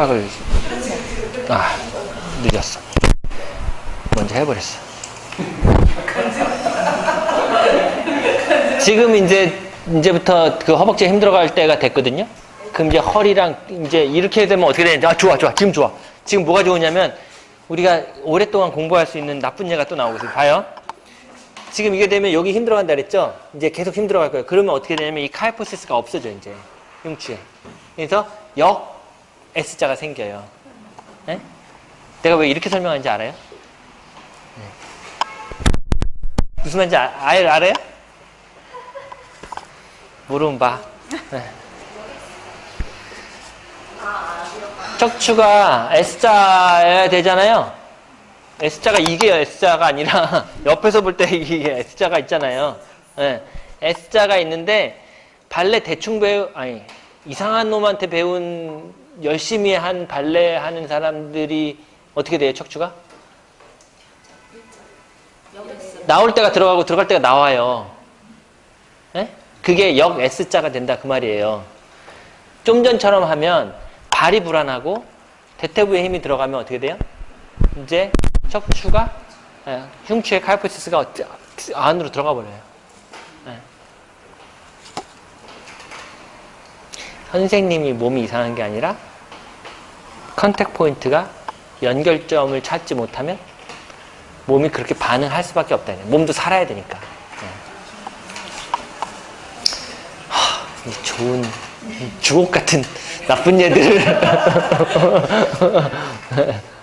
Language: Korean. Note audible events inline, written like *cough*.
생각을 아 늦었어. 먼저 해버렸어. 지금 이제 이제부터 그 허벅지 힘들어갈 때가 됐거든요? 그럼 이제 허리랑 이제 이렇게 되면 어떻게 되는지. 아 좋아 좋아. 지금 좋아. 지금 뭐가 좋으냐면 우리가 오랫동안 공부할 수 있는 나쁜 예가 또 나오고 있어요. 봐요. 지금 이게 되면 여기 힘들어간다 그랬죠? 이제 계속 힘들어갈 거예요. 그러면 어떻게 되냐면 이 카이포시스가 없어져 이제. 흉추에 그래서 역 S자가 생겨요. 네? 내가 왜 이렇게 설명하는지 알아요? 네. 무슨 말인지 아, 아, 알아요? 모르면 봐. 네. 척추가 S자여야 되잖아요. S자가 이게요. S자가 아니라 *laughs* 옆에서 볼 때 이게 S자가 있잖아요. 네. S자가 있는데 발레 대충 배우 아니 이상한 놈한테 배운 열심히 한 발레 하는 사람들이 어떻게 돼요, 척추가? 나올 때가 들어가고 들어갈 때가 나와요. 네? 그게 역 S자가 된다 그 말이에요. 좀 전처럼 하면 발이 불안하고 대퇴부에 힘이 들어가면 어떻게 돼요? 이제 척추가 네, 흉추의 칼포시스가 안으로 들어가 버려요. 네. 선생님이 몸이 이상한 게 아니라 contact 포인트가 연결점을 찾지 못하면 몸이 그렇게 반응할 수밖에 없다. 몸도 살아야 되니까. 네. 하, 이 좋은 주옥 같은 나쁜 얘들을 *laughs*